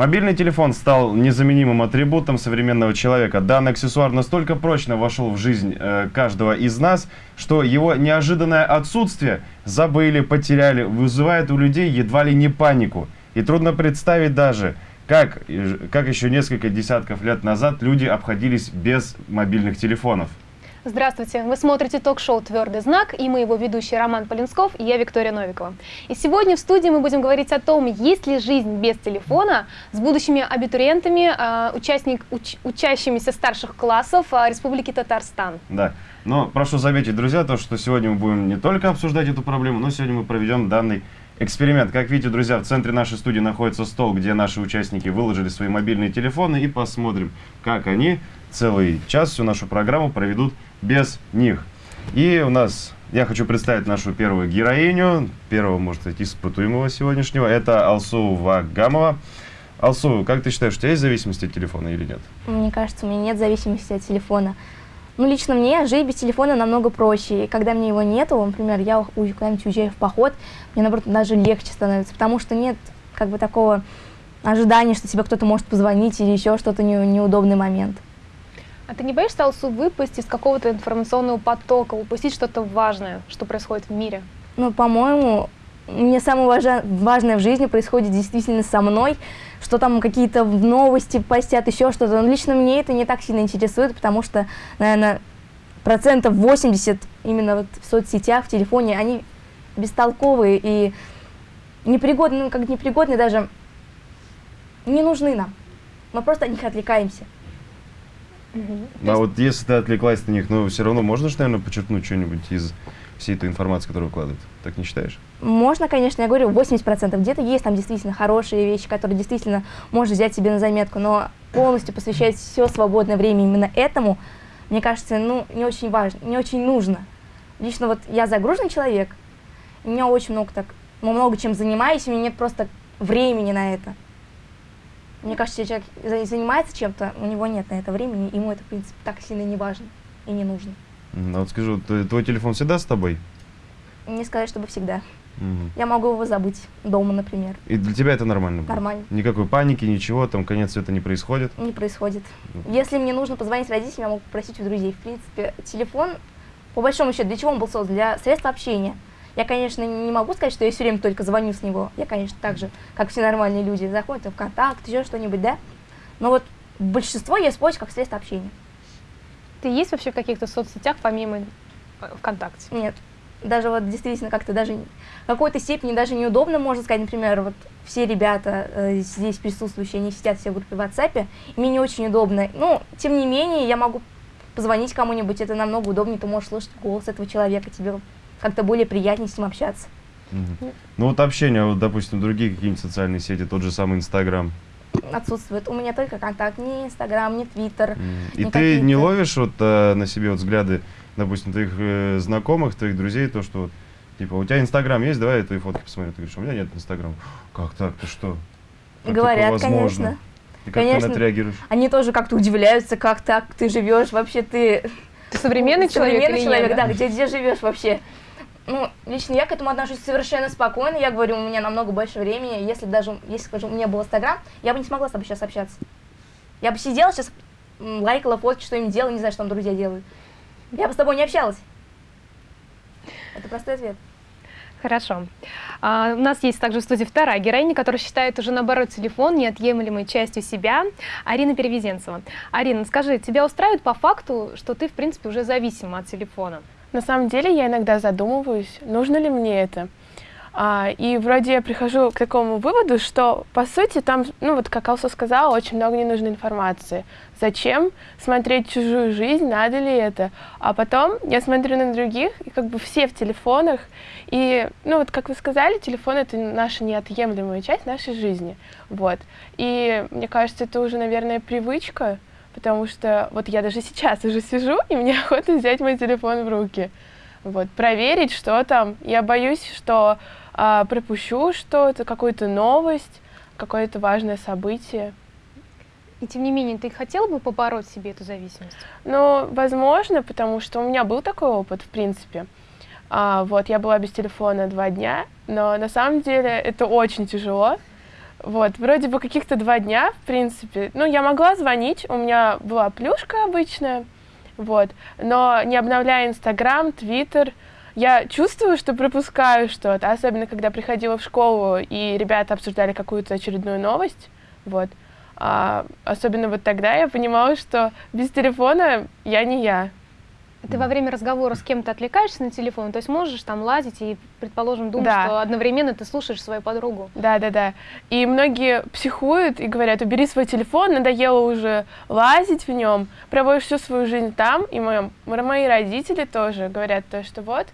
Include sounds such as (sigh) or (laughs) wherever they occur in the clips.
Мобильный телефон стал незаменимым атрибутом современного человека. Данный аксессуар настолько прочно вошел в жизнь э, каждого из нас, что его неожиданное отсутствие забыли, потеряли, вызывает у людей едва ли не панику. И трудно представить даже, как, как еще несколько десятков лет назад люди обходились без мобильных телефонов. Здравствуйте! Вы смотрите ток-шоу «Твердый знак» и мы его ведущий Роман Полинсков и я Виктория Новикова. И сегодня в студии мы будем говорить о том, есть ли жизнь без телефона с будущими абитуриентами, а, участник, уч, учащимися старших классов а, Республики Татарстан. Да, но прошу заметить, друзья, то, что сегодня мы будем не только обсуждать эту проблему, но сегодня мы проведем данный эксперимент. Как видите, друзья, в центре нашей студии находится стол, где наши участники выложили свои мобильные телефоны и посмотрим, как они целый час всю нашу программу проведут без них. И у нас, я хочу представить нашу первую героиню, первого, может быть, испытуемого сегодняшнего. Это Алсу Вагамова. Алсу, как ты считаешь, у тебя есть зависимость от телефона или нет? Мне кажется, у меня нет зависимости от телефона. Ну, лично мне жить без телефона намного проще. И когда мне его нету, например, я куда-нибудь уезжаю в поход, мне, наоборот, даже легче становится, потому что нет как бы такого ожидания, что тебе кто-то может позвонить или еще что-то не, неудобный момент. А ты не боишься, Алсу, выпасть из какого-то информационного потока, упустить что-то важное, что происходит в мире? Ну, по-моему, мне самое важное в жизни происходит действительно со мной, что там какие-то новости постят, еще что-то. Но лично мне это не так сильно интересует, потому что, наверное, процентов 80 именно вот в соцсетях, в телефоне, они бестолковые и непригодны, ну, как непригодны даже, не нужны нам. Мы просто от них отвлекаемся. Угу. А вот если ты отвлеклась на них, но ну, все равно можно же, наверное, подчеркнуть что-нибудь из всей этой информации, которую выкладывают. Так не считаешь? Можно, конечно, я говорю, 80%. Где-то есть там действительно хорошие вещи, которые действительно можно взять себе на заметку, но полностью посвящать все свободное время именно этому, мне кажется, ну, не очень важно, не очень нужно. Лично вот я загруженный человек, у меня очень много так, много чем занимаюсь, у меня нет просто времени на это. Мне кажется, если человек занимается чем-то, у него нет на это времени, ему это, в принципе, так сильно не важно и не нужно. А вот скажу, твой телефон всегда с тобой? Не сказать, чтобы всегда. Угу. Я могу его забыть дома, например. И для тебя это нормально? Нормально. Никакой паники, ничего, там конец света не происходит? Не происходит. Угу. Если мне нужно позвонить родителям, я могу попросить у друзей. В принципе, телефон, по большому счету, для чего он был создан? Для средств общения. Я, конечно, не могу сказать, что я все время только звоню с него. Я, конечно, так же, как все нормальные люди, заходят в контакт, еще что-нибудь, да? Но вот большинство я использую как средство общения. Ты есть вообще в каких-то соцсетях помимо э, ВКонтакте? Нет. Даже вот действительно как-то даже в какой-то степени даже неудобно, можно сказать, например, вот все ребята э, здесь присутствующие, они сидят все в группе в WhatsApp, и мне не очень удобно. Ну, тем не менее, я могу позвонить кому-нибудь, это намного удобнее, ты можешь слышать голос этого человека, тебе как-то более приятнее с ним общаться. Угу. Ну вот общение, вот, допустим, другие какие-нибудь социальные сети, тот же самый Инстаграм. Отсутствует. У меня только контакт, ни Инстаграм, ни Твиттер. И ты не ловишь вот э, на себе вот взгляды, допустим, твоих э, знакомых, твоих друзей, то, что вот, типа, у тебя Инстаграм есть, давай я твои фотки посмотрю. Ты говоришь, у меня нет Инстаграма. Как так, ты что? Как Говорят, конечно. И как конечно, ты на это реагируешь? Они тоже как-то удивляются, как так ты живешь, вообще ты... Ты современный человек (laughs) Современный человек, да, где, где живешь вообще? Ну, лично я к этому отношусь совершенно спокойно. Я говорю, у меня намного больше времени. Если даже, если, скажем, у меня был Инстаграм, я бы не смогла с тобой сейчас общаться. Я бы сидела сейчас, лайкала фотки, что им делала, не знаю, что там друзья делают. Я бы с тобой не общалась. Это простой ответ. Хорошо. А, у нас есть также в студии вторая героиня, которая считает уже, наоборот, телефон неотъемлемой частью себя, Арина Перевезенцева. Арина, скажи, тебя устраивает по факту, что ты, в принципе, уже зависима от телефона? На самом деле я иногда задумываюсь, нужно ли мне это. А, и вроде я прихожу к такому выводу, что по сути там, ну вот как Алсу сказала, очень много ненужной информации. Зачем смотреть чужую жизнь, надо ли это? А потом я смотрю на других, и как бы все в телефонах. И, ну вот как вы сказали, телефон — это наша неотъемлемая часть нашей жизни. Вот. И мне кажется, это уже, наверное, привычка, потому что вот я даже сейчас уже сижу, и мне (laughs) охота взять мой телефон в руки. Вот, проверить, что там. Я боюсь, что а, пропущу что-то, какую-то новость, какое-то важное событие. И тем не менее, ты хотел бы побороть себе эту зависимость? Ну, возможно, потому что у меня был такой опыт, в принципе. А, вот, я была без телефона два дня, но на самом деле это очень тяжело. Вот, вроде бы каких-то два дня, в принципе. Ну, я могла звонить, у меня была плюшка обычная, вот. Но не обновляя Инстаграм, Твиттер, я чувствую, что пропускаю что-то, особенно когда приходила в школу, и ребята обсуждали какую-то очередную новость, вот. А, особенно вот тогда я понимала, что без телефона я не я. Ты во время разговора с кем-то отвлекаешься на телефон, то есть можешь там лазить и, предположим, думать, Да. что одновременно ты слушаешь свою подругу. Да, да, да. И многие психуют и говорят, убери свой телефон, надоело уже лазить в нем, проводишь всю сваю жизнь там. И мои, мои родители тоже говорят то, что вот,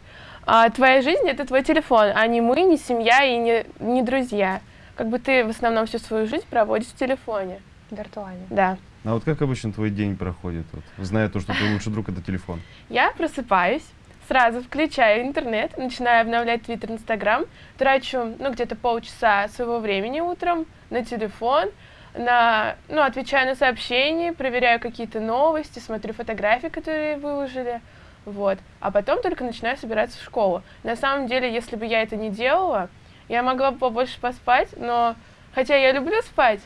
а, твоя жизнь это твой телефон, а не мы, не семья и не, не друзья. Как бы ты в основном всю свою жизнь проводишь в телефоне. Виртуально. Да. А вот как обычно твой день проходит, вот, зная то, что твой лучший друг это телефон? Я просыпаюсь, сразу включаю интернет, начинаю обновлять Твиттер, Инстаграм, трачу, ну, где-то полчаса своего времени утром на телефон, на, ну, отвечаю на сообщения, проверяю какие-то новости, смотрю фотографии, которые выложили, вот. А потом только начинаю собираться в школу. На самом деле, если бы я это не делала, я могла бы побольше поспать, но, хотя я люблю спать,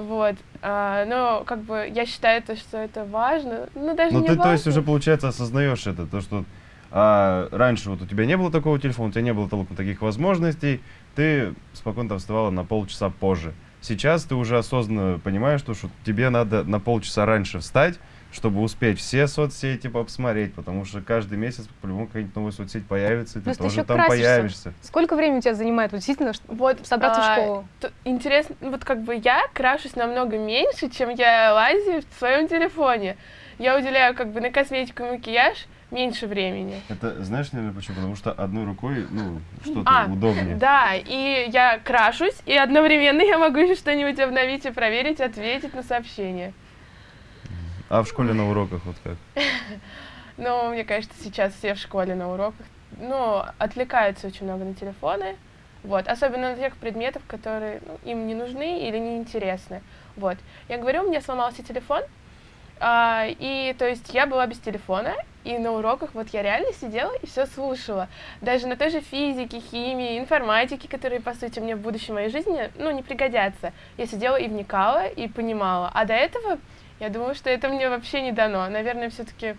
вот, а, но как бы я считаю, то, что это важно, ну, даже Ну не ты, важно. то есть, уже, получается, осознаешь это, то, что а, раньше вот у тебя не было такого телефона, у тебя не было толком таких возможностей, ты спокойно там вставала на полчаса позже. Сейчас ты уже осознанно понимаешь, то, что тебе надо на полчаса раньше встать, чтобы успеть все соцсети посмотреть, потому что каждый месяц по-любому какая-нибудь новая соцсеть появится, и ты Плюс ты тоже еще там красишься. появишься. Сколько времени у тебя занимает вот, действительно Вот, собраться в а, школу? т- интересно, ну, вот как бы я крашусь намного меньше, чем я лазю в своем телефоне. Я уделяю как бы на косметику и макияж меньше времени. Это знаешь, наверное, почему? Потому что одной рукой, ну, что-то А, удобнее. Да, и я крашусь, и одновременно я могу еще что-нибудь обновить и проверить, ответить на сообщение. А в школе на уроках вот как? (laughs) Ну, мне кажется, сейчас все в школе на уроках, ну, отвлекаются очень много на телефоны, вот, особенно на тех предметов, которые ну, им не нужны или не интересны. Вот. Я говорю, у меня сломался телефон, а, и то есть я была без телефона, и на уроках вот я реально сидела и все слушала. Даже на той же физике, химии, информатике, которые, по сути, мне в будущей моей жизни, ну, не пригодятся. Я сидела и вникала, и понимала. А до этого я думаю, что это мне вообще не дано. Наверное, все-таки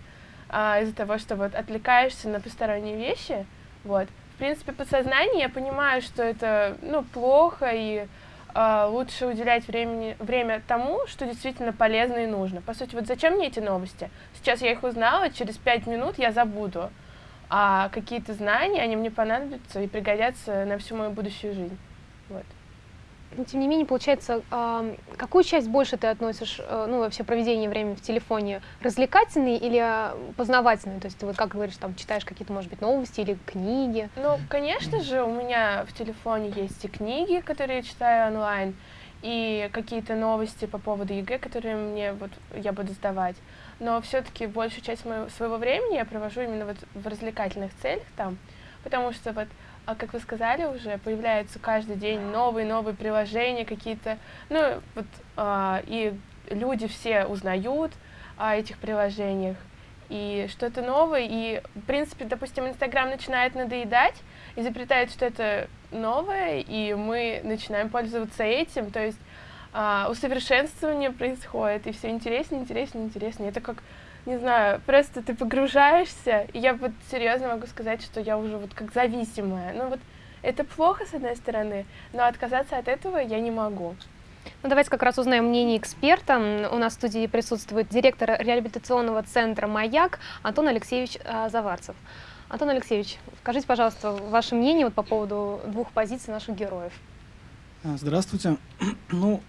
а, из-за того, что вот отвлекаешься на посторонние вещи, вот. В принципе, подсознание, я понимаю, что это, ну, плохо, и а, лучше уделять времени, время тому, что действительно полезно и нужно. По сути, вот зачем мне эти новости? Сейчас я их узнала, через пять минут я забуду. А какие-то знания, они мне понадобятся и пригодятся на всю мою будущую жизнь. Вот. Но, тем не менее, получается, какую часть больше ты относишь, э, ну, вообще проведение времени в телефоне, развлекательный или а, познавательный? То есть ты вот, как говоришь, там, читаешь какие-то, может быть, новости или книги? Ну, конечно же, у меня в телефоне есть и книги, которые я читаю онлайн, и какие-то новости по поводу ЕГЭ, которые мне вот я буду сдавать. Но все-таки большую часть моего, своего времени я провожу именно вот в развлекательных целях там, потому что вот, а как вы сказали уже, появляются каждый день новые новые приложения какие-то, ну вот а, и люди все узнают о этих приложениях и что-то новое, и в принципе, допустим, Инстаграм начинает надоедать, изобретает что-то новое, и мы начинаем пользоваться этим, то есть а, усовершенствование происходит, и все интереснее, интереснее, интереснее. Это как, не знаю, просто ты погружаешься, и я вот серьезно могу сказать, что я уже вот как зависимая. Ну вот это плохо, с одной стороны, но отказаться от этого я не могу. Ну, давайте как раз узнаем мнение эксперта. У нас в студии присутствует директор реабилитационного центра «Маяк» Антон Алексеевич а, Заварцев. Антон Алексеевич, скажите, пожалуйста, ваше мнение вот по поводу двух позиций наших героев. Здравствуйте. (clears throat) Ну,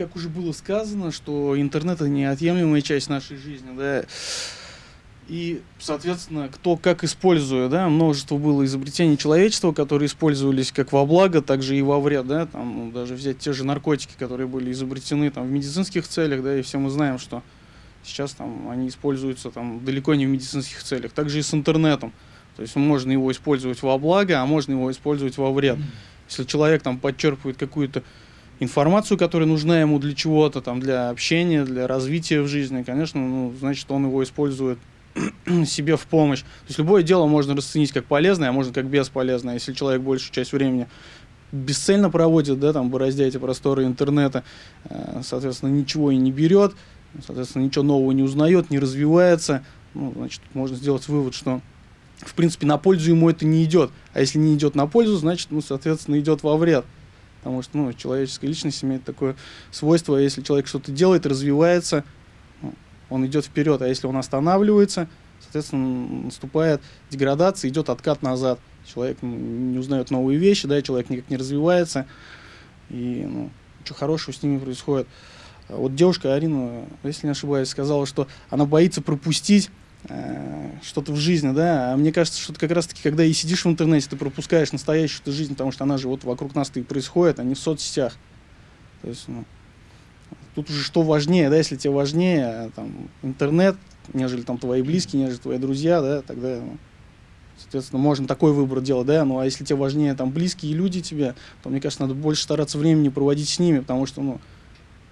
как уже было сказано, что интернет это неотъемлемая часть нашей жизни, да. И, соответственно, кто как использует, да, множество было изобретений человечества, которые использовались как во благо, так же и во вред, да, там ну, даже взять те же наркотики, которые были изобретены там в медицинских целях, да, и все мы знаем, что сейчас там они используются там далеко не в медицинских целях. Также и с интернетом. То есть можно его использовать во благо, а можно его использовать во вред. Если человек там подчерпывает какую-то информацию, которая нужна ему для чего-то, там, для общения, для развития в жизни, конечно, ну, значит, он его использует (clears throat) себе в помощь. То есть любое дело можно расценить как полезное, а можно как бесполезное. Если человек большую часть времени бесцельно проводит, да, там, бороздя эти просторы интернета, э, соответственно, ничего и не берет, соответственно, ничего нового не узнает, не развивается, ну, значит, можно сделать вывод, что, в принципе, на пользу ему это не идет. А если не идет на пользу, значит, ну, соответственно, идет во вред. Потому что, ну, человеческая личность имеет такое свойство, если человек что-то делает, развивается, ну, он идет вперед, а если он останавливается, соответственно, наступает деградация, идет откат назад. Человек ну, не узнает новые вещи, да, человек никак не развивается, и ну, ничего хорошего с ними происходит. Вот девушка Арина, если не ошибаюсь, сказала, что она боится пропустить что-то в жизни, да, а мне кажется, что как раз-таки, когда и сидишь в интернете, ты пропускаешь настоящую -то жизнь, потому что она же вот вокруг нас-то и происходит, а не в соцсетях. То есть, ну, тут уже что важнее, да, если тебе важнее там, интернет, нежели там твои близкие, нежели твои друзья, да, тогда, ну, соответственно, можно такой выбор делать, да, ну, а если тебе важнее там близкие люди тебе, то, мне кажется, надо больше стараться времени проводить с ними, потому что, ну,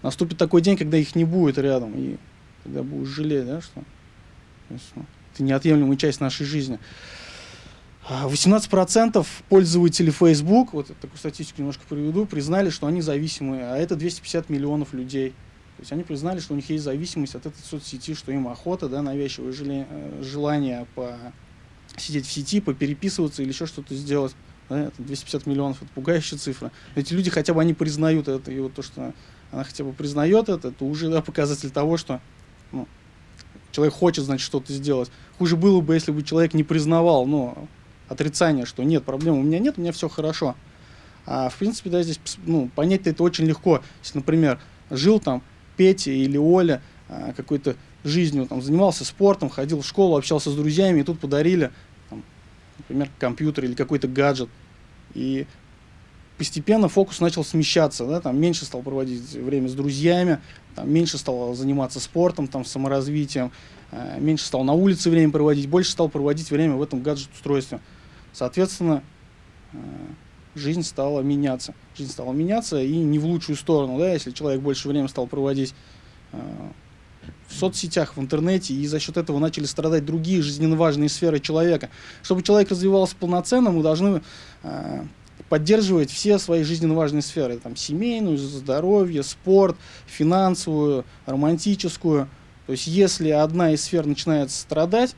наступит такой день, когда их не будет рядом, и тогда будешь жалеть, да, что это неотъемлемая часть нашей жизни. 18% пользователей Facebook, вот такую статистику немножко приведу, признали, что они зависимые, а это 250 миллионов людей. То есть они признали, что у них есть зависимость от этой соцсети, что им охота, да, навязчивое э, желание по сидеть в сети, попереписываться или еще что-то сделать. Да, это 250 миллионов, это пугающая цифра. Эти люди хотя бы они признают это, и вот то, что она хотя бы признает это, это уже да, показатель того, что ну, человек хочет, значит, что-то сделать. Хуже было бы, если бы человек не признавал, ну, отрицание, что нет, проблем у меня нет, у меня все хорошо. А в принципе, да, здесь, ну, понять это очень легко. Если, например, жил там Петя или Оля а, какой-то жизнью, там, занимался спортом, ходил в школу, общался с друзьями, и тут подарили, там, например, компьютер или какой-то гаджет. И постепенно фокус начал смещаться, да, там меньше стал проводить время с друзьями, там, меньше стал заниматься спортом, там, саморазвитием, э, меньше стал на улице время проводить, больше стал проводить время в этом гаджет-устройстве. Соответственно, э, жизнь стала меняться. Жизнь стала меняться и не в лучшую сторону, да, если человек больше времени стал проводить э, в соцсетях, в интернете, и за счет этого начали страдать другие жизненно важные сферы человека. Чтобы человек развивался полноценно, мы должны э, поддерживать все свои жизненно важные сферы, там, семейную, здоровье, спорт, финансовую, романтическую. То есть, если одна из сфер начинает страдать,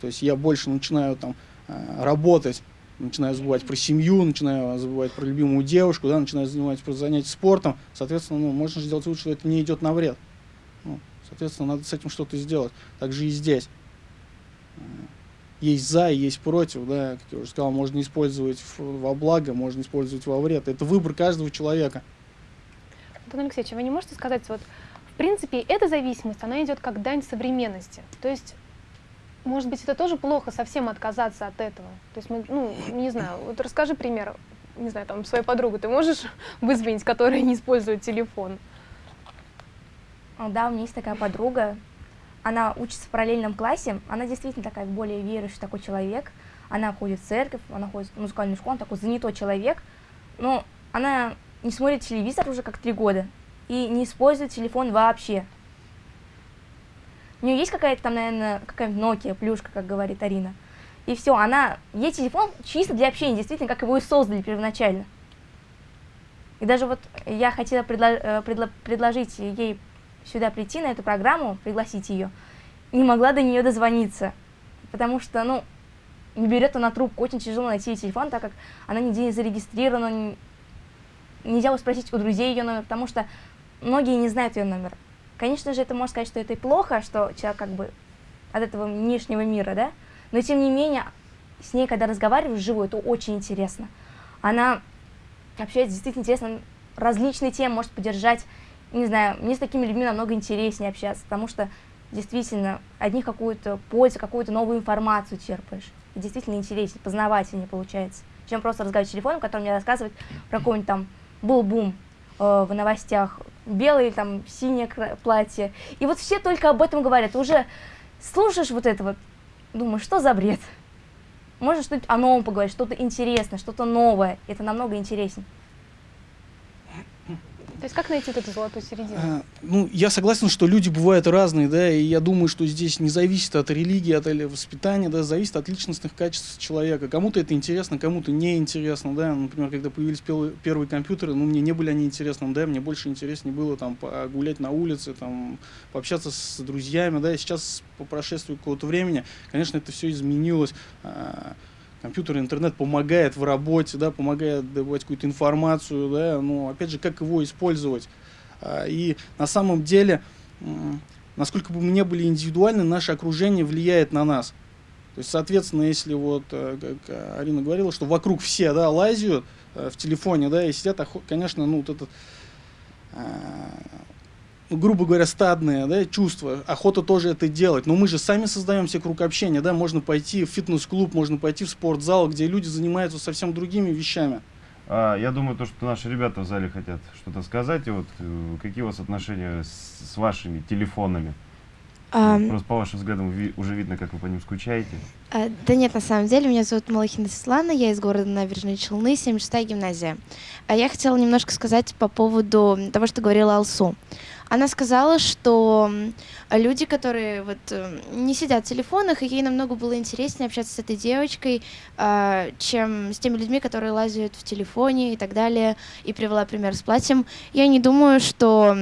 то есть я больше начинаю там э, работать, начинаю забывать про семью, начинаю забывать про любимую девушку, да, начинаю заниматься про занятия спортом, соответственно, ну, можно сделать вывод, что это не идет на вред. Ну, соответственно, надо с этим что-то сделать. Так же и здесь есть за и есть против, да, как я уже сказал, можно использовать во благо, можно использовать во вред. Это выбор каждого человека. Антон Алексеевич, вы не можете сказать, вот, в принципе, эта зависимость, она идет как дань современности. То есть, может быть, это тоже плохо совсем отказаться от этого. То есть, мы, ну, не знаю, вот расскажи пример, не знаю, там, своей подругу ты можешь (laughs) вызвонить, которая не использует телефон? Да, у меня есть такая подруга, она учится в параллельном классе, она действительно такая более верующий такой человек, она ходит в церковь, она ходит в музыкальную школу, он такой занятой человек, но она не смотрит телевизор уже как три года и не использует телефон вообще. У нее есть какая-то там, наверное, какая-нибудь Nokia, плюшка, как говорит Арина. И все, она, ей телефон чисто для общения, действительно, как его и создали первоначально. И даже вот я хотела предло э, предло предложить ей сюда прийти, на эту программу, пригласить ее, не могла до нее дозвониться, потому что, ну, не берет она трубку, очень тяжело найти ее телефон, так как она нигде не зарегистрирована, нельзя спросить у друзей ее номер, потому что многие не знают ее номер. Конечно же, это можно сказать, что это и плохо, что человек как бы от этого внешнего мира, да, но тем не менее, с ней, когда разговариваешь вживую, это очень интересно. Она общается действительно интересно, различные темы может поддержать не знаю, мне с такими людьми намного интереснее общаться, потому что действительно от них какую-то пользу, какую-то новую информацию черпаешь. И действительно интереснее, познавательнее получается, чем просто разговаривать телефоном, который мне рассказывает про какой-нибудь там был бум э, в новостях, белое или там синее платье. И вот все только об этом говорят. Уже слушаешь вот это вот, думаешь, что за бред? Можно что-нибудь о новом поговорить, что-то интересное, что-то новое. Это намного интереснее. То есть как найти вот эту золотую середину? А, ну, я согласен, что люди бывают разные, да, и я думаю, что здесь не зависит от религии, от воспитания, да, зависит от личностных качеств человека. Кому-то это интересно, кому-то не интересно, да. Например, когда появились первые компьютеры, ну, мне не были они интересны, да, мне больше интереснее было там погулять на улице, там, пообщаться с друзьями, да, и сейчас по прошествии какого-то времени, конечно, это все изменилось. А, компьютер, интернет помогает в работе, да, помогает добывать какую-то информацию, да, но опять же, как его использовать. А, И на самом деле, насколько бы мы не были индивидуальны, наше окружение влияет на нас. То есть, соответственно, если вот, э, как э, Арина говорила, что вокруг все, да, лазят э, в телефоне, да, и сидят, охо- конечно, ну, вот этот, ну, грубо говоря, стадное, да, чувство, охота тоже это делать. Но мы же сами создаем себе круг общения, да, можно пойти в фитнес-клуб, можно пойти в спортзал, где люди занимаются совсем другими вещами. А, я думаю, то, что наши ребята в зале хотят что-то сказать. И вот э, какие у вас отношения с, с вашими телефонами? А, Ну, Просто по вашим взглядам ви- уже видно, как вы по ним скучаете. а, да нет, на самом деле, меня зовут Малахина Светлана, я из города Набережные Челны, 76-я гимназия. А я хотела немножко сказать по поводу того, что говорила Алсу. Она сказала, что люди, которые вот э, не сидят в телефонах, и ей намного было интереснее общаться с этой девочкой, а, чем с теми людьми, которые лазят в телефоне и так далее, и привела пример с платьем. Я не думаю, что...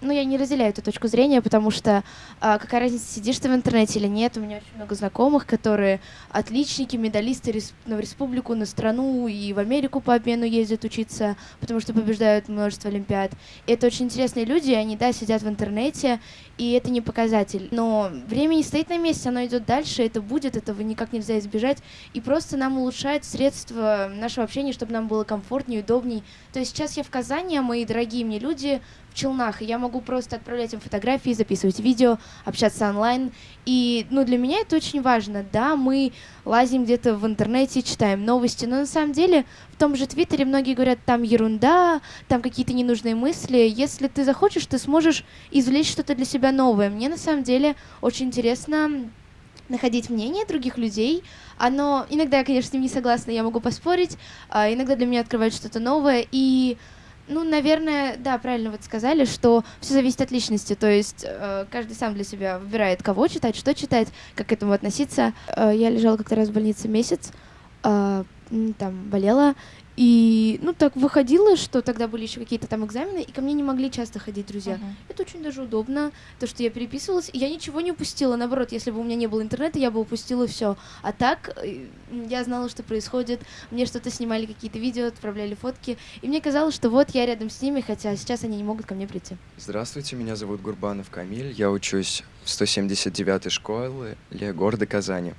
Ну, я не разделяю эту точку зрения, потому что а, какая разница, сидишь ты в интернете или нет. У меня очень много знакомых, которые отличники, медалисты рес- на республику, на страну и в Америку по обмену ездят учиться, потому что побеждают множество олимпиад. И это очень интересные люди, они, да, сидят в интернете, и это не показатель. Но время не стоит на месте, оно идет дальше, это будет, этого никак нельзя избежать. И просто нам улучшает средства нашего общения, чтобы нам было комфортнее, удобней. То есть сейчас я в Казани, а мои дорогие мне люди в Челнах, и я могу просто отправлять им фотографии, записывать видео, общаться онлайн. И, ну, для меня это очень важно. Да, мы лазим где-то в интернете, читаем новости, но на самом деле в том же Твиттере многие говорят, там ерунда, там какие-то ненужные мысли. Если ты захочешь, ты сможешь извлечь что-то для себя новое. Мне на самом деле очень интересно находить мнение других людей. Оно иногда я, конечно, с ним не согласна, я могу поспорить, а иногда для меня открывает что-то новое. И, ну, наверное, да, правильно вот сказали, что все зависит от личности. То есть э, каждый сам для себя выбирает, кого читать, что читать, как к этому относиться. Э, я лежала как-то раз в больнице месяц, э, там болела. И, ну, так выходило, что тогда были еще какие-то там экзамены, и ко мне не могли часто ходить друзья. Это очень даже удобно, то, что я переписывалась, и я ничего не упустила. Наоборот, если бы у меня не было интернета, я бы упустила все. А так, э, я знала, что происходит, мне что-то снимали, какие-то видео, отправляли фотки, и мне казалось, что вот я рядом с ними, хотя сейчас они не могут ко мне прийти. Здравствуйте, меня зовут Гурбанов Камиль, я учусь в 179-й школе города Казани.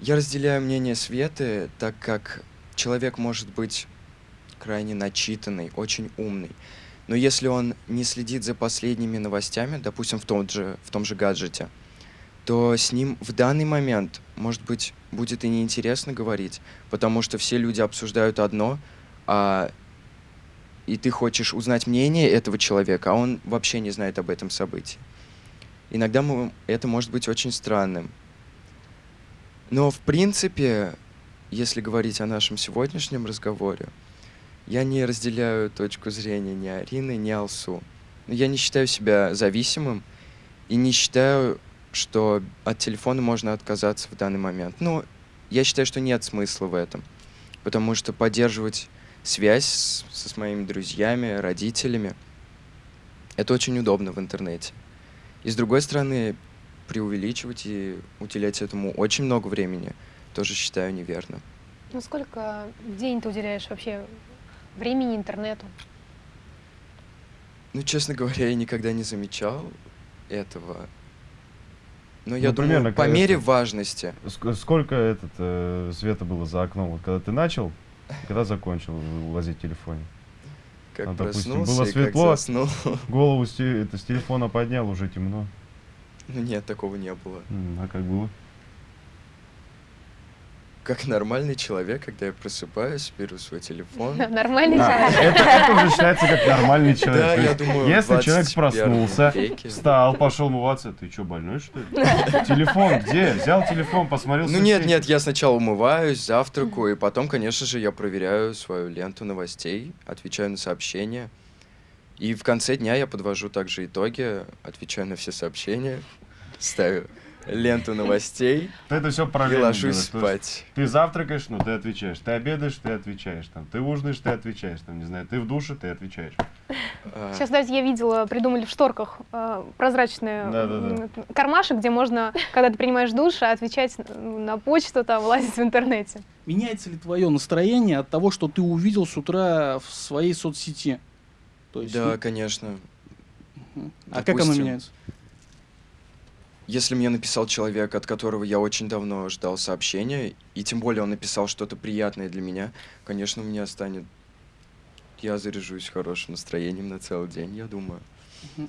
Я разделяю мнение Светы, так как человек может быть крайне начитанный, очень умный, но если он не следит за последними новостями, допустим, в том же, в том же гаджете, то с ним в данный момент, может быть, будет и неинтересно говорить, потому что все люди обсуждают одно, а и ты хочешь узнать мнение этого человека, а он вообще не знает об этом событии. Иногда мы- это может быть очень странным. Но, в принципе, если говорить о нашем сегодняшнем разговоре, я не разделяю точку зрения ни Арины, ни Алсу. Но я не считаю себя зависимым и не считаю, что от телефона можно отказаться в данный момент. Ну, я считаю, что нет смысла в этом, потому что поддерживать связь с, со моими друзьями, родителями. Это очень удобно в интернете. И с другой стороны, преувеличивать и уделять этому очень много времени тоже считаю неверно. Ну сколько в день ты уделяешь вообще времени интернету? Ну, честно говоря, я никогда не замечал этого. Но я Ну, примерно, думаю, по когда мере это- важности. Ск- Сколько этот э, света было за окном, вот когда ты начал, когда закончил лазить в телефоне? Как Ну, допустим, проснулся было и светло. как заснул. Голову с, это, с телефона поднял, уже темно. Ну (laughs) нет, такого не было. М, А как было? Как нормальный человек, когда я просыпаюсь, беру свой телефон. (laughs) Нормальный А, человек. это, это уже считается как нормальный человек. Да, То я есть, думаю, в Если человек 21 проснулся, веке. встал, пошел умываться, ты что, больной что ли? (laughs) Телефон где? Взял телефон, посмотрел Ну нет, соцсети. нет, я сначала умываюсь, завтракаю, и потом, конечно же, я проверяю свою ленту новостей, отвечаю на сообщения. И в конце дня я подвожу также итоги, отвечаю на все сообщения, ставлю ленту новостей Ты это все и параллельно ложусь делаешь. То есть спать. Ты завтракаешь, ну ты отвечаешь. Ты обедаешь, ты отвечаешь. Там, ты ужинаешь, ты отвечаешь. Там, не знаю, ты в душе, ты отвечаешь. А, Сейчас, кстати, я видела, придумали в шторках э, прозрачные Да-да-да. м, кармашек, где можно, когда ты принимаешь душ, отвечать на почту, там, лазить в интернете. Меняется ли твое настроение от того, что ты увидел с утра в своей соцсети? То есть, Да, ну, конечно. мгм. а как оно меняется? Если мне написал человек, от которого я очень давно ждал сообщения, и тем более он написал что-то приятное для меня, конечно, у меня станет... Я заряжусь хорошим настроением на целый день, я думаю.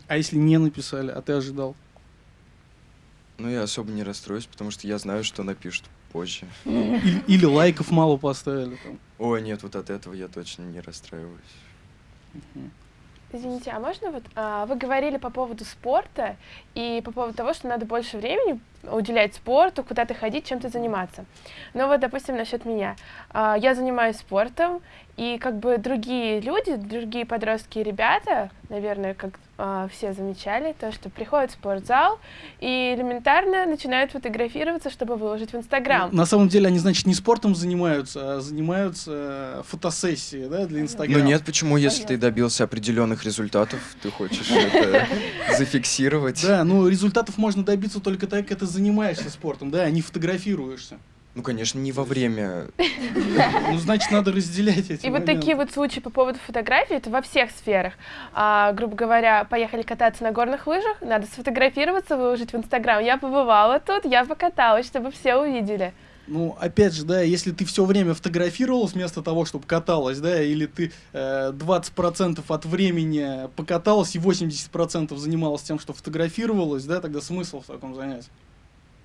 А если не написали, а ты ожидал? Но я особо не расстроюсь, потому что я знаю, что напишут позже. Или, или лайков мало поставили там? Ой, нет, вот от этого я точно не расстраиваюсь. Извините, а можно вот а, вы говорили по поводу спорта и по поводу того, что надо больше времени уделять спорту, куда-то ходить, чем-то заниматься. Но вот, допустим, насчет меня. А, я занимаюсь спортом, и как бы другие люди, другие подростки и ребята, наверное, как а, все замечали, то, что приходят в спортзал и элементарно начинают фотографироваться, чтобы выложить в Инстаграм. На самом деле они, значит, не спортом занимаются, а занимаются э, фотосессией, да, для Инстаграма. Ну нет, почему, если ты Понятно. добился определенных результатов, ты хочешь (laughs) это зафиксировать? Да, ну результатов можно добиться только так, как ты занимаешься спортом, да, а не фотографируешься. Ну, конечно, не во время. Ну, значит, надо разделять эти И вот моменты. такие вот случаи по поводу фотографий, это во всех сферах. А, грубо говоря, поехали кататься на горных лыжах, надо сфотографироваться, выложить в Инстаграм. Я побывала тут, я покаталась, чтобы все увидели. Ну, опять же, да, если ты все время фотографировалась вместо того, чтобы каталась, да, или ты э, 20% от времени покаталась и 80% занималась тем, что фотографировалась, да, тогда смысл в таком занятии?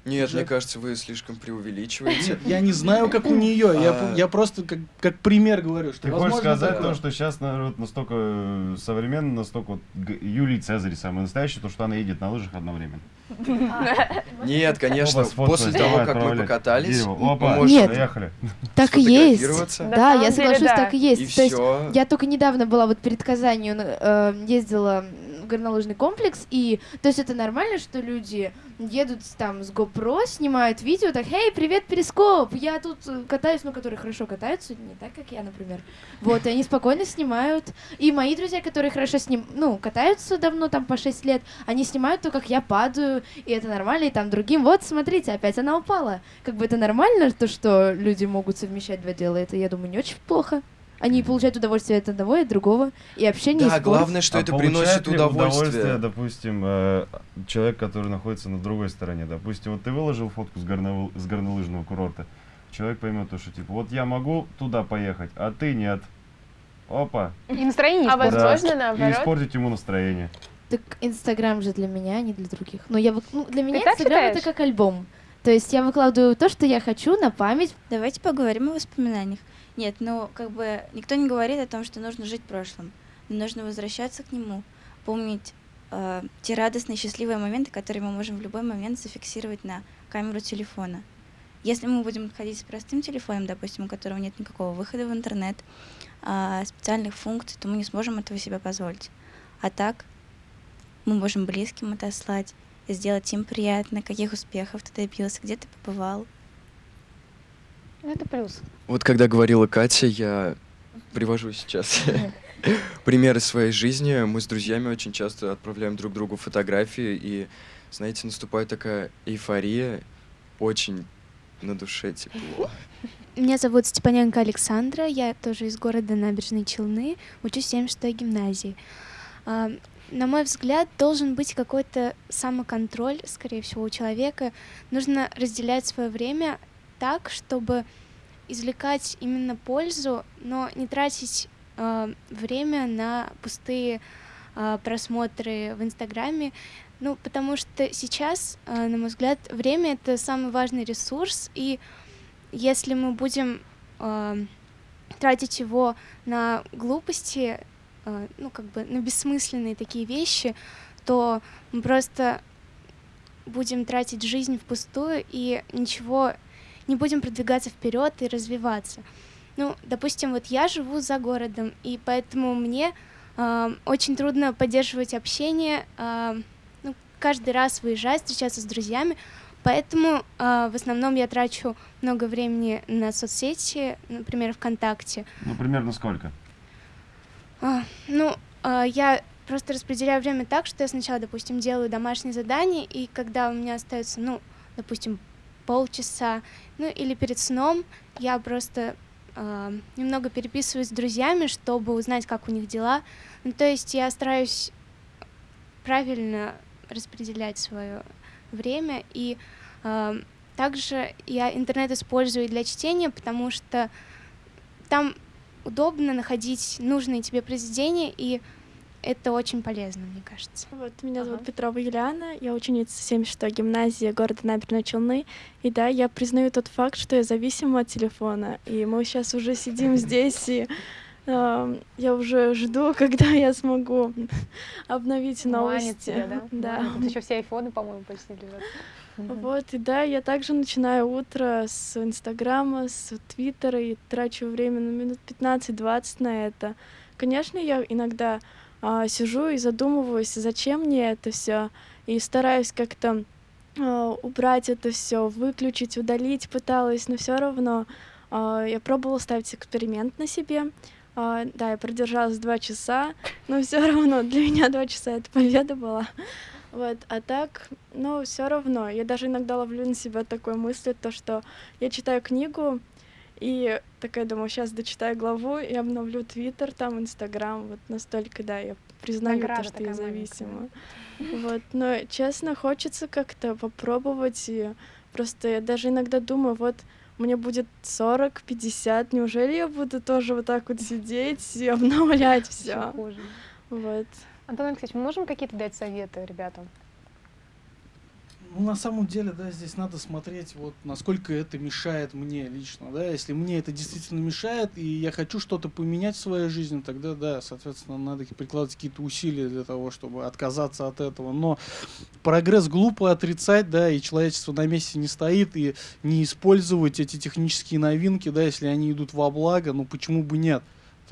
Нет, Уже- мне кажется, вы слишком преувеличиваете. Я не знаю, как у нее, я, А. я просто как, как пример говорю, что Ты хочешь возможно сказать такое. то, что сейчас народ настолько э, современный, настолько вот Юлий Цезарь самый настоящий, то, что она едет на лыжах одновременно. (laughs) Нет, конечно, после того, как мы покатались, мы Нет. поехали. Так и есть. Да, я соглашусь, так и есть. То есть я только недавно была вот перед Казанью, э, ездила в горнолыжный комплекс, и то есть это нормально, что люди едут там с GoPro, снимают видео, так, «Эй, привет, Перископ, я тут э, катаюсь», ну, которые хорошо катаются, не так, как я, например. Вот, и они спокойно снимают. И мои друзья, которые хорошо сним, ну, катаются давно, там, по 6 лет, они снимают то, как я падаю, и это нормально, и там другим, вот, смотрите, опять она упала. Как бы это нормально, то, что люди могут совмещать два дела, это, я думаю, не очень плохо. Они получают удовольствие от одного и от другого, и общение, и Да, спорт. главное, что А это приносит ли удовольствие. допустим, э, человек, который находится на другой стороне. Допустим, вот ты выложил фотку с, горно- с горнолыжного курорта. Человек поймет то, что типа, вот я могу туда поехать, а ты нет. Опа. И настроение А возможно, И наоборот. испортить ему настроение. Так Инстаграм же для меня, а не для других. Но я, вы- ну, для меня Инстаграм это как альбом. То есть я выкладываю то, что я хочу на память. Давайте поговорим о воспоминаниях. Нет, ну, как бы, никто не говорит о том, что нужно жить прошлым. Но нужно возвращаться к нему, помнить э, те радостные, счастливые моменты, которые мы можем в любой момент зафиксировать на камеру телефона. Если мы будем ходить с простым телефоном, допустим, у которого нет никакого выхода в интернет, а, специальных функций, то мы не сможем этого себе позволить. А так мы можем близким отослать, сделать им приятно, каких успехов ты добился, где ты побывал. Ну, Это плюс. Вот когда говорила Катя, я привожу сейчас (laughs) примеры своей жизни. Мы с друзьями очень часто отправляем друг другу фотографии, и, знаете, наступает такая эйфория, очень на душе тепло. Меня зовут Степаненко Александра, я тоже из города Набережные Челны, учусь в 76 гимназии. А, На мой взгляд, должен быть какой-то самоконтроль, скорее всего, у человека. Нужно разделять свое время так, чтобы извлекать именно пользу, но не тратить а, время на пустые а, просмотры в Инстаграме. Ну, потому что сейчас, а, на мой взгляд, время это самый важный ресурс, и если мы будем э, тратить его на глупости, э, ну, как бы на бессмысленные такие вещи, то мы просто будем тратить жизнь впустую и ничего не будем продвигаться вперед и развиваться. Ну, допустим, вот я живу за городом, и поэтому мне а, очень трудно поддерживать общение, а, ну, каждый раз выезжать, встречаться с друзьями, поэтому а, в основном я трачу много времени на соцсети, например, ВКонтакте. Ну, примерно сколько? А, ну, а, я просто распределяю время так, что я сначала, допустим, делаю домашние задания, и когда у меня остается, ну, допустим, полчаса, ну или перед сном, я просто э, немного переписываюсь с друзьями, чтобы узнать, как у них дела. Ну, то есть я стараюсь правильно распределять свое время, и э, также я интернет использую для чтения, потому что там удобно находить нужные тебе произведения, и это очень полезно, мне кажется. Вот, меня зовут Ага. Петрова Юлиана, я ученица 76-й гимназии города Набережной Челны. И да, я признаю тот факт, что я зависима от телефона. И мы сейчас уже сидим здесь, и э, я уже жду, (laughs) когда я смогу обновить новости. тебя, да? (laughs) Да. Тут еще все айфоны, по-моему, почти лежат. Вот, и да, я также начинаю утро с Инстаграма, с Твиттера и трачу время на минут 15-20 на это. Конечно, я иногда а, сижу и задумываюсь, зачем мне это все, и стараюсь как-то а, убрать это все, выключить, удалить пыталась, но все равно а, я пробовала ставить эксперимент на себе. Да, я продержалась два часа, но все равно для меня два часа это победа была. Вот, а так, ну, все равно, я даже иногда ловлю на себя такой мысли, то, что я читаю книгу, и такая думаю, сейчас дочитаю главу и обновлю Твиттер, там, Инстаграм, вот настолько, да, я признаю Награда то, что я маленькая, зависима. (laughs) Вот, но, честно, хочется как-то попробовать, и просто я даже иногда думаю, вот, мне будет 40, 50, неужели я буду тоже вот так вот сидеть и обновлять все? Вот. Антон Алексеевич, мы можем какие-то дать советы ребятам? Ну, на самом деле, да, здесь надо смотреть, вот, насколько это мешает мне лично, да, если мне это действительно мешает, и я хочу что-то поменять в своей жизни, тогда, да, соответственно, надо прикладывать какие-то усилия для того, чтобы отказаться от этого, но прогресс глупо отрицать, да, и человечество на месте не стоит, и не использовать эти технические новинки, да, если они идут во благо, ну, почему бы нет?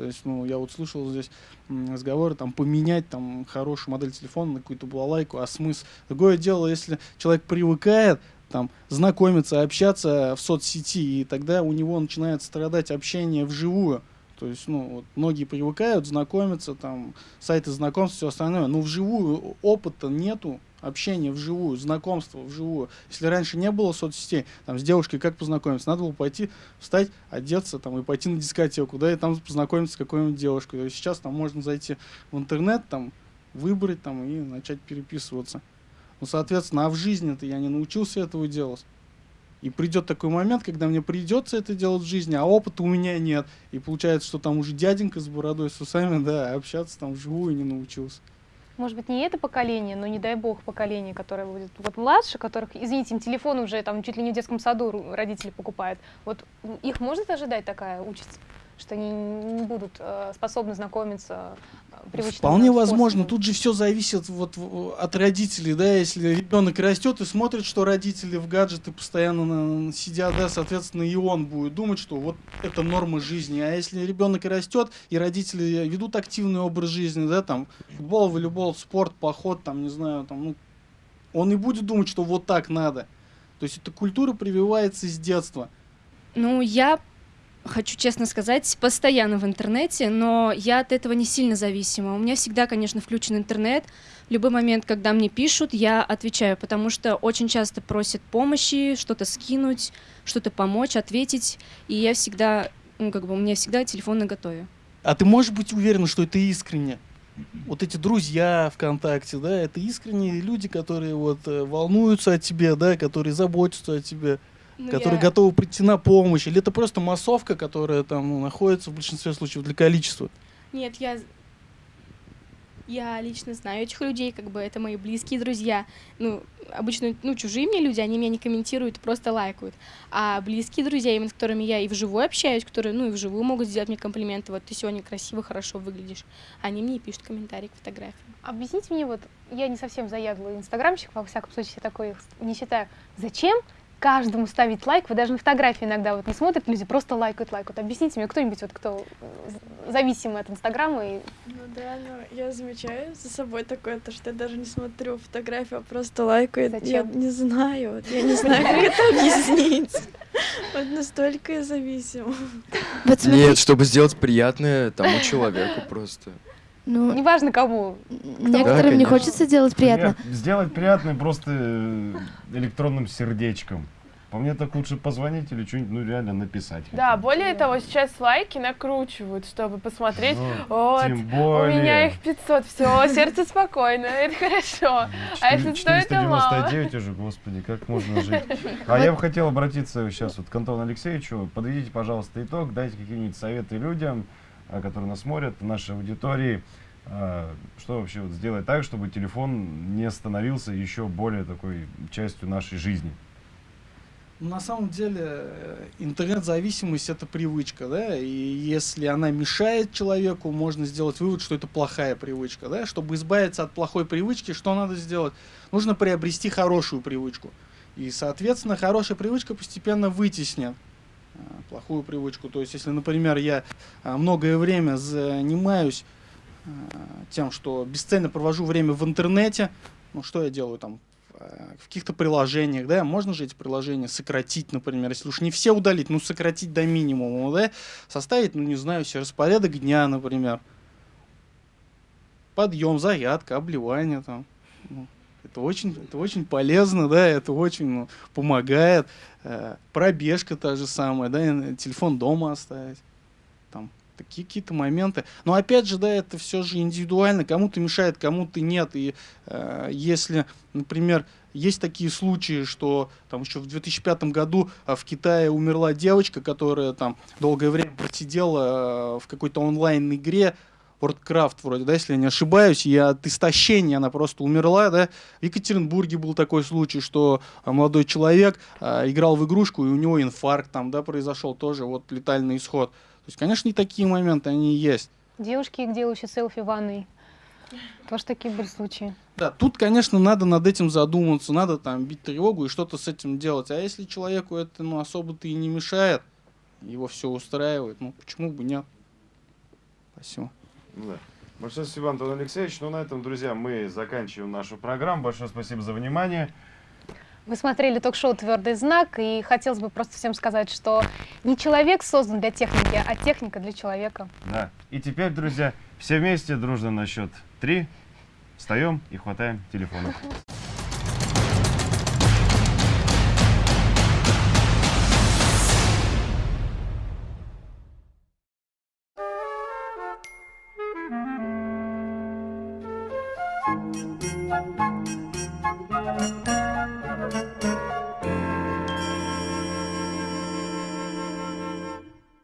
То есть, ну, я вот слышал здесь разговоры, там, поменять, там, хорошую модель телефона на какую-то балалайку, а смысл? Другое дело, если человек привыкает, там, знакомиться, общаться в соцсети, и тогда у него начинает страдать общение вживую. То есть, ну, вот многие привыкают знакомиться, там, сайты знакомств, все остальное, но вживую опыта нету, общения вживую, знакомства вживую. Если раньше не было соцсетей, там, с девушкой как познакомиться? Надо было пойти, встать, одеться, там, и пойти на дискотеку, да, и там познакомиться с какой-нибудь девушкой. Есть сейчас там можно зайти в интернет, там, выбрать, там, и начать переписываться. Ну, соответственно, а в жизни-то я не научился этого делать. И придет такой момент, когда мне придется это делать в жизни, а опыта у меня нет. И получается, что там уже дяденька с бородой, с усами, да, общаться там вживую не научился. Может быть, не это поколение, но не дай бог поколение, которое будет вот младше, которых, извините, им телефон уже там чуть ли не в детском саду родители покупают. Вот их может ожидать такая участь, что они не будут э, способны знакомиться э, привычным Вполне нам возможно. способом? Тут же все зависит вот в- от родителей, да, если ребенок растет и смотрит, что родители в гаджеты постоянно на- сидят, да, соответственно, и он будет думать, что вот это норма жизни. А если ребенок растет и родители ведут активный образ жизни, да, там, футбол, волейбол, спорт, поход, там, не знаю, там, ну, он и будет думать, что вот так надо. То есть эта культура прививается с детства. Ну, я хочу честно сказать, постоянно в интернете, но я от этого не сильно зависима. У меня всегда, конечно, включен интернет. В любой момент, когда мне пишут, я отвечаю, потому что очень часто просят помощи, что-то скинуть, что-то помочь, ответить. И я всегда, ну, как бы, у меня всегда телефон на готове. А ты можешь быть уверена, что это искренне? Вот эти друзья ВКонтакте, да, это искренние люди, которые вот э, волнуются о тебе, да, которые заботятся о тебе, Ну, которые я- готовы прийти на помощь, или это просто массовка, которая там ну, находится в большинстве случаев для количества? Нет, я я лично знаю этих людей, как бы это мои близкие друзья. Ну, обычно, ну, чужие мне люди, они меня не комментируют, просто лайкают. А близкие друзья, именно с которыми я и вживую общаюсь, которые, ну, и вживую могут сделать мне комплименты, вот ты сегодня красиво, хорошо выглядишь. Они мне и пишут комментарии к фотографиям. Объясните мне, вот я не совсем заядлый инстаграмщик, во всяком случае, я такой не считаю. Зачем каждому ставить лайк? Вы даже на фотографии иногда вот не смотрят люди, просто лайкают, лайкают. Объясните мне, кто-нибудь, вот, кто зависимый от Инстаграма и Ну да, но я замечаю за собой такое, то, что я даже не смотрю фотографию, а просто лайкаю. Я Зачем? не знаю, вот я не знаю, как это объяснить. Вот настолько я зависима. Нет, чтобы сделать приятное тому человеку просто. Ну, неважно кому. некоторым не конечно. хочется делать приятно. Нет, сделать приятно просто э, электронным сердечком. По мне так лучше позвонить или что-нибудь, ну реально написать. Да, более того, сейчас лайки накручивают, чтобы посмотреть. Ну, Вот, тем у более. меня их 500, все, сердце спокойно, это хорошо. А если 100, это мало. 499 уже, господи, как можно жить. (laughs) А я бы хотел обратиться сейчас вот к Антону Алексеевичу. Подведите, пожалуйста, итог, дайте какие-нибудь советы людям, а, которые нас смотрят, нашей аудитории. А, Что вообще вот сделать так, чтобы телефон не становился еще более такой частью нашей жизни? Ну, На самом деле э, интернет-зависимость это привычка, да, и если она мешает человеку, можно сделать вывод, что это плохая привычка, да. Чтобы избавиться от плохой привычки, что надо сделать? Нужно приобрести хорошую привычку. И, соответственно, хорошая привычка постепенно вытеснит э, плохую привычку. То есть, если, например, я э, многое время занимаюсь тем, что бесцельно провожу время в интернете, ну что я делаю там? Э, в каких-то приложениях, да, можно же эти приложения сократить, например, если уж не все удалить, ну сократить до минимума, да, составить, ну не знаю, себе распорядок дня, например, подъем, зарядка, обливание там, Ну, это очень, это очень полезно, да, это очень ну, помогает, Э, пробежка та же самая, да, телефон дома оставить, там такие какие-то моменты. Но опять же, да, это все же индивидуально, кому-то мешает, кому-то нет. И э, если, например, есть такие случаи, что там еще в 2005 году а, в Китае умерла девочка, которая там долгое время просидела э, в какой-то онлайн-игре, WordCraft вроде, да, если я не ошибаюсь, и от истощения она просто умерла, да. В Екатеринбурге был такой случай, что а, молодой человек а, играл в игрушку, и у него инфаркт там, да, произошел тоже, вот летальный исход. То есть, конечно, и такие моменты, они есть. Девушки, делающие селфи в ванной. Тоже такие были случаи. Да, тут, конечно, надо над этим задуматься, надо там бить тревогу и что-то с этим делать. А если человеку это, ну, особо-то и не мешает, его все устраивает, ну, почему бы нет? Спасибо. Ну Да. Большое спасибо, Антон Алексеевич. Ну, на этом, друзья, мы заканчиваем нашу программу. Большое спасибо за внимание. Вы смотрели ток-шоу «Твердый знак», и хотелось бы просто всем сказать, что не человек создан для техники, а техника для человека. Да. И теперь, друзья, все вместе дружно на счет три встаем и хватаем телефоны.